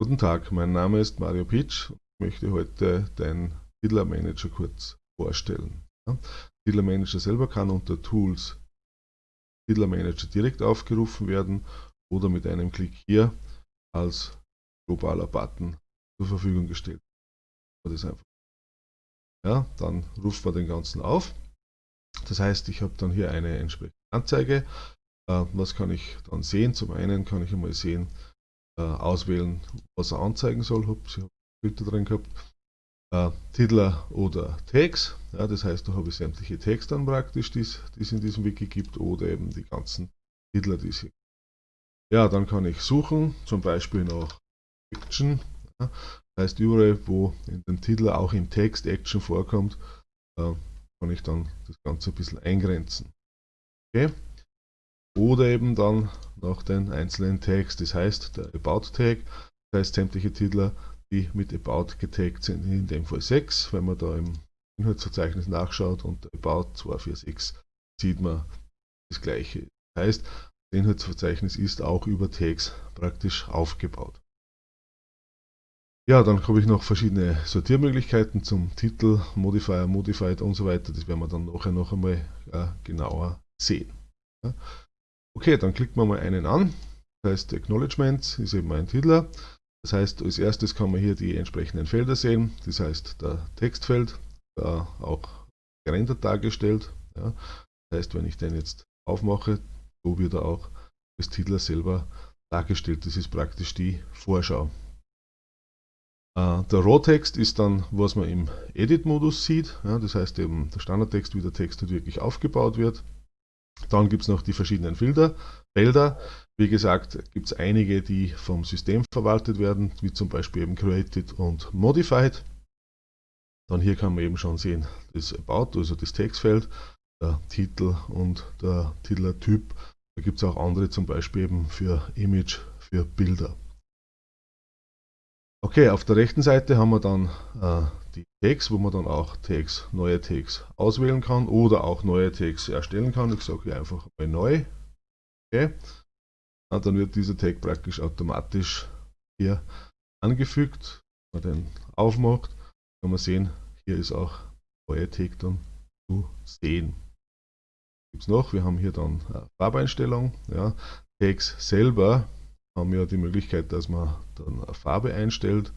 Guten Tag, mein Name ist Mario Pitsch und ich möchte heute den Titlermanager kurz vorstellen. Titlermanager selber kann unter Tools Titlermanager direkt aufgerufen werden oder mit einem Klick hier als globaler Button zur Verfügung gestellt. Das einfach. Ja, dann ruft man den ganzen auf. Das heißt, ich habe dann hier eine entsprechende Anzeige. Äh, was kann ich dann sehen? Zum einen kann ich einmal sehen, auswählen, was er anzeigen soll. Ups, ich habe Filter drin gehabt. Äh, Titler oder Tags. Ja, das heißt, da habe ich sämtliche Tags dann praktisch, die es in diesem Wiki gibt, oder eben die ganzen Titler, die es hier gibt. Ja, dann kann ich suchen, zum Beispiel nach Action. Ja, das heißt, überall, wo in dem Titel auch im Text Action vorkommt, äh, kann ich dann das Ganze ein bisschen eingrenzen. Okay oder eben dann nach den einzelnen Tags, das heißt der About Tag, das heißt sämtliche Titler, die mit About getaggt sind, in dem Fall 6, wenn man da im Inhaltsverzeichnis nachschaut und About 246 sieht man das gleiche. Das heißt, das Inhaltsverzeichnis ist auch über Tags praktisch aufgebaut. Ja, dann habe ich noch verschiedene Sortiermöglichkeiten zum Titel, Modifier, Modified und so weiter. Das werden wir dann nachher noch einmal äh, genauer sehen. Ja. Okay, dann klickt man mal einen an. Das heißt, Acknowledgements ist eben mein Titler. Das heißt, als erstes kann man hier die entsprechenden Felder sehen. Das heißt, der Textfeld, da auch gerendert dargestellt. Ja. Das heißt, wenn ich den jetzt aufmache, so wird er auch als Titler selber dargestellt. Das ist praktisch die Vorschau. Äh, der Raw-Text ist dann, was man im Edit-Modus sieht. Ja, das heißt eben der Standardtext, wie der Text halt wirklich aufgebaut wird. Dann gibt es noch die verschiedenen Filter, Felder. Wie gesagt, gibt es einige, die vom System verwaltet werden, wie zum Beispiel eben Created und Modified. Dann hier kann man eben schon sehen, das About, also das Textfeld, der Titel und der Titeltyp. Da gibt es auch andere, zum Beispiel eben für Image, für Bilder. Okay, auf der rechten Seite haben wir dann äh, die Tags, wo man dann auch Tags, neue Tags auswählen kann oder auch neue Tags erstellen kann. Ich sage hier einfach mal neu. Okay. Und dann wird dieser Tag praktisch automatisch hier angefügt. Wenn man den aufmacht, kann man sehen, hier ist auch neue Tag dann zu sehen. Gibt es noch? Wir haben hier dann Farbeinstellung. Ja. Tags selber haben wir die Möglichkeit, dass man dann eine Farbe einstellt.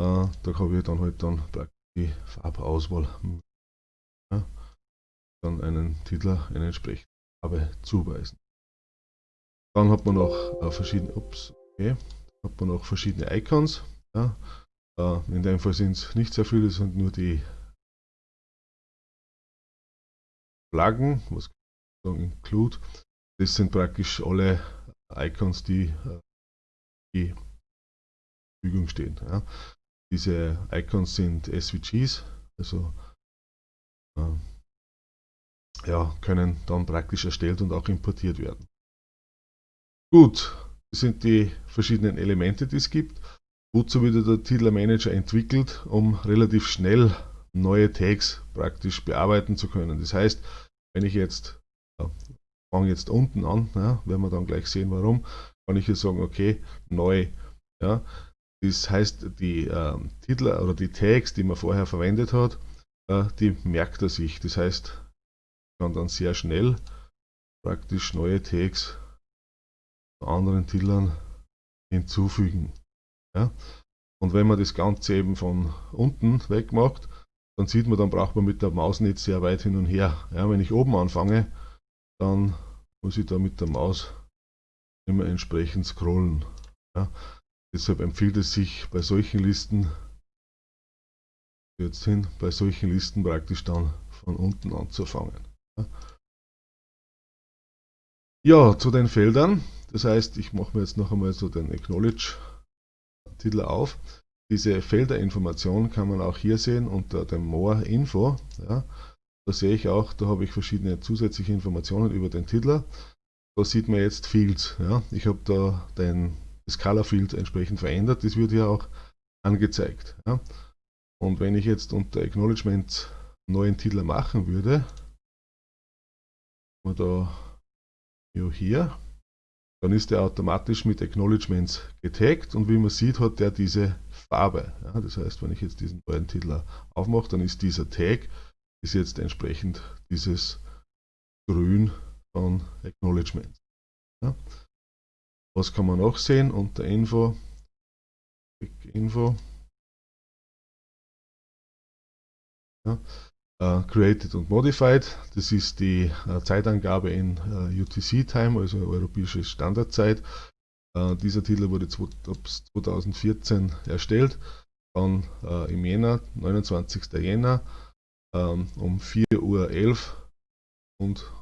Äh, da habe ich dann halt dann die Farbauswahl. Ja, dann einen Titler, eine entsprechende Farbe zuweisen. Dann hat man noch äh, verschiedene, ups, okay, hat man noch verschiedene Icons. Ja, äh, in dem Fall sind es nicht sehr viele, es sind nur die Flaggen, was kann Include. Das sind praktisch alle Icons, die, äh, die Verfügung stehen. Ja. Diese Icons sind SVGs, also äh, ja, können dann praktisch erstellt und auch importiert werden. Gut, das sind die verschiedenen Elemente, die es gibt. Wozu wird der Titler Manager entwickelt, um relativ schnell neue Tags praktisch bearbeiten zu können. Das heißt, wenn ich jetzt äh, fange jetzt unten an, ja, werden wir dann gleich sehen warum, kann ich hier sagen, okay, neu. Ja. Das heißt, die äh, Titel oder die Tags, die man vorher verwendet hat, äh, die merkt er sich. Das heißt, kann dann sehr schnell praktisch neue Tags zu anderen Titeln hinzufügen. Ja. Und wenn man das Ganze eben von unten weg macht, dann sieht man, dann braucht man mit der Maus nicht sehr weit hin und her. Ja, wenn ich oben anfange, dann muss ich da mit der Maus immer entsprechend scrollen. Ja. Deshalb empfiehlt es sich bei solchen Listen, jetzt hin, bei solchen Listen praktisch dann von unten anzufangen. Ja. ja, zu den Feldern. Das heißt, ich mache mir jetzt noch einmal so den Acknowledge-Titel auf. Diese Felderinformation kann man auch hier sehen unter dem More Info. Ja. Da sehe ich auch, da habe ich verschiedene zusätzliche Informationen über den Titler. Da sieht man jetzt Fields. Ja. Ich habe da den, das Color Field entsprechend verändert. Das wird hier auch angezeigt. Ja. Und wenn ich jetzt unter Acknowledgement neuen Titler machen würde, ja, hier, dann ist der automatisch mit Acknowledgements getaggt und wie man sieht, hat der diese Farbe. Ja, das heißt, wenn ich jetzt diesen neuen Titel aufmache, dann ist dieser Tag ist jetzt entsprechend dieses Grün von Acknowledgements. Ja. Was kann man noch sehen unter Info? Info. Ja. Uh, created und Modified, das ist die uh, Zeitangabe in uh, äh, UTC-Time, also europäische Standardzeit. dieser Titel wurde 2014 erstellt, dann im Jänner, 29. Jänner, ähm, um 4.11 Uhr und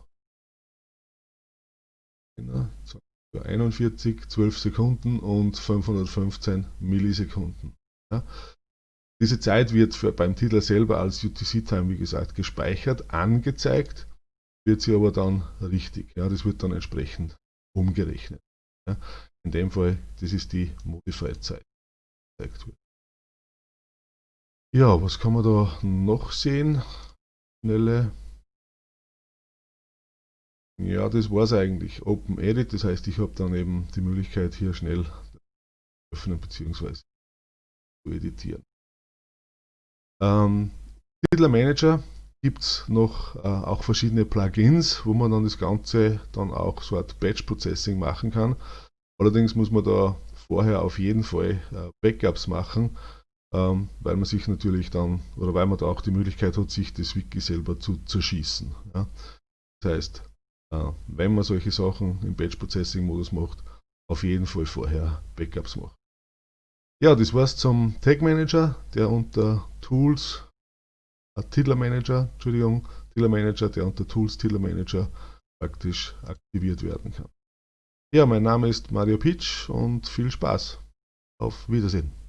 41, 12 Sekunden und 515 Millisekunden. Ja. Diese Zeit wird für, beim Titel selber als UTC-Time, wie gesagt, gespeichert, angezeigt, wird sie aber dann richtig. Ja, das wird dann entsprechend umgerechnet. Ja. In dem Fall, das ist die Modified-Zeit. Ja, was kann man da noch sehen? Schnelle. Ja, das war es eigentlich. Open Edit, das heißt, ich habe dann eben die Möglichkeit, hier schnell öffnen bzw. zu editieren. Ähm, Titler Manager gibt es noch äh, auch verschiedene Plugins, wo man dann das Ganze dann auch so Art Batch Processing machen kann. Allerdings muss man da vorher auf jeden Fall äh, Backups machen, ähm, weil man sich natürlich dann, oder weil man da auch die Möglichkeit hat, sich das Wiki selber zu zerschießen. Ja. Das heißt, äh, wenn man solche Sachen im Batch Processing Modus macht, auf jeden Fall vorher Backups machen. Ja, das war's zum Tag Manager, der unter Tools, äh, Titler Manager, Entschuldigung, Titler Manager, der unter Tools Titler Manager praktisch aktiviert werden kann. Ja, mein Name ist Mario Pitsch und viel Spaß. Auf Wiedersehen.